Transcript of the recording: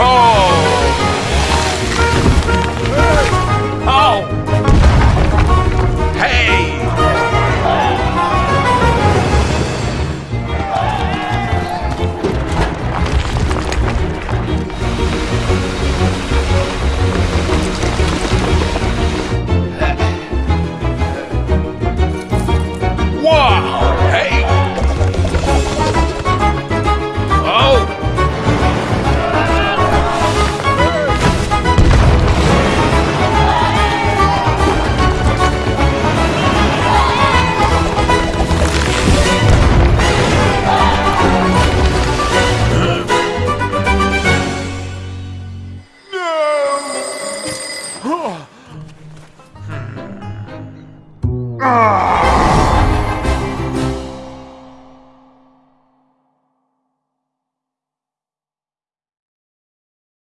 Oh! Ah!